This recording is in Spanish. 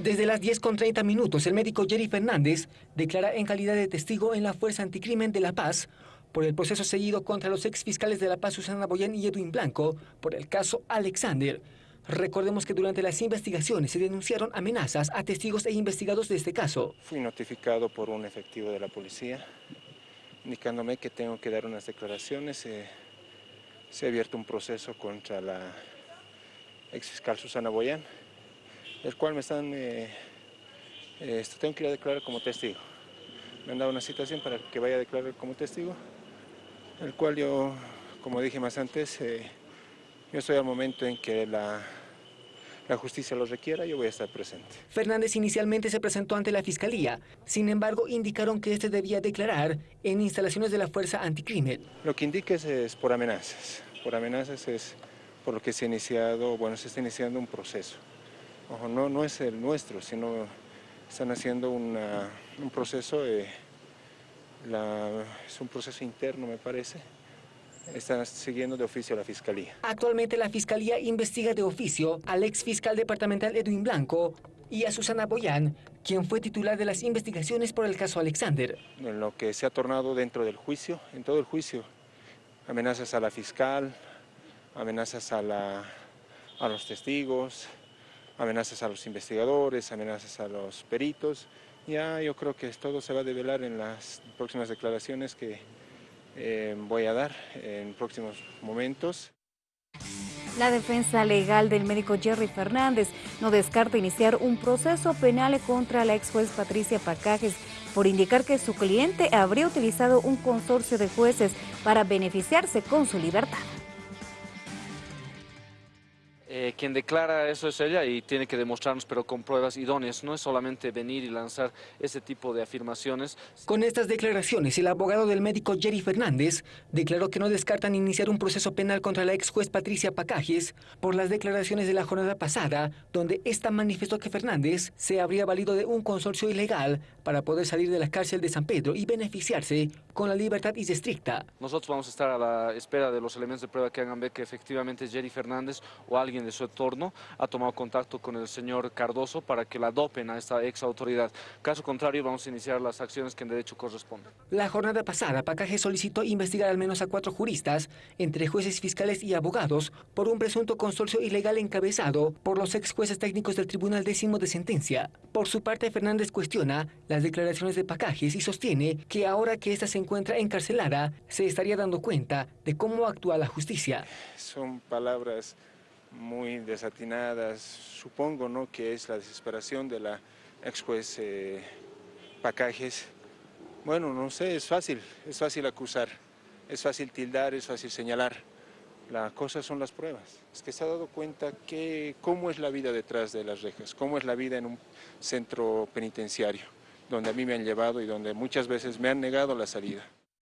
Desde las 10 con 30 minutos, el médico Jerry Fernández declara en calidad de testigo en la Fuerza Anticrimen de La Paz por el proceso seguido contra los ex fiscales de La Paz, Susana Boyán y Edwin Blanco, por el caso Alexander. Recordemos que durante las investigaciones se denunciaron amenazas a testigos e investigados de este caso. Fui notificado por un efectivo de la policía, indicándome que tengo que dar unas declaraciones. Se ha abierto un proceso contra la ex fiscal Susana Boyán, el cual me están, eh, eh, tengo que ir a declarar como testigo. Me han dado una citación para que vaya a declarar como testigo, el cual yo, como dije más antes, eh, yo estoy al momento en que la, la justicia lo requiera, yo voy a estar presente. Fernández inicialmente se presentó ante la Fiscalía, sin embargo indicaron que este debía declarar en instalaciones de la Fuerza Anticrimen. Lo que indica es, es por amenazas, por amenazas es por lo que se ha iniciado, bueno, se está iniciando un proceso. Ojo, no, no es el nuestro, sino están haciendo un proceso, es un proceso interno me parece, están siguiendo de oficio a la Fiscalía. Actualmente la Fiscalía investiga de oficio al ex fiscal departamental Edwin Blanco y a Susana Boyán, quien fue titular de las investigaciones por el caso Alexander. En lo que se ha tornado dentro del juicio, en todo el juicio, amenazas a la fiscal, amenazas a, la, a los testigos, amenazas a los investigadores, amenazas a los peritos. Ya yo creo que todo se va a develar en las próximas declaraciones que eh, voy a dar en próximos momentos. La defensa legal del médico Jerry Fernández no descarta iniciar un proceso penal contra la ex juez Patricia Pacajes por indicar que su cliente habría utilizado un consorcio de jueces para beneficiarse con su libertad. Eh, quien declara eso es ella y tiene que demostrarnos, pero con pruebas idóneas. No es solamente venir y lanzar ese tipo de afirmaciones. Con estas declaraciones, el abogado del médico Jerry Fernández declaró que no descartan iniciar un proceso penal contra la ex juez Patricia Pacajes por las declaraciones de la jornada pasada, donde esta manifestó que Fernández se habría valido de un consorcio ilegal para poder salir de la cárcel de San Pedro y beneficiarse con la libertad estricta. Nosotros vamos a estar a la espera de los elementos de prueba que hagan ver que efectivamente Jerry Fernández o alguien de su entorno ha tomado contacto con el señor Cardoso para que la dopen a esta ex autoridad. Caso contrario, vamos a iniciar las acciones que en derecho corresponden. La jornada pasada, Pacaje solicitó investigar al menos a cuatro juristas, entre jueces fiscales y abogados, por un presunto consorcio ilegal encabezado por los ex jueces técnicos del Tribunal Décimo de Sentencia. Por su parte, Fernández cuestiona las declaraciones de Pacajes y sostiene que ahora que ésta se encuentra encarcelada, se estaría dando cuenta de cómo actúa la justicia. Son palabras muy desatinadas, supongo ¿no? que es la desesperación de la ex juez eh, Pacajes. Bueno, no sé, es fácil, es fácil acusar, es fácil tildar, es fácil señalar. La cosa son las pruebas. Es que se ha dado cuenta que cómo es la vida detrás de las rejas, cómo es la vida en un centro penitenciario, donde a mí me han llevado y donde muchas veces me han negado la salida.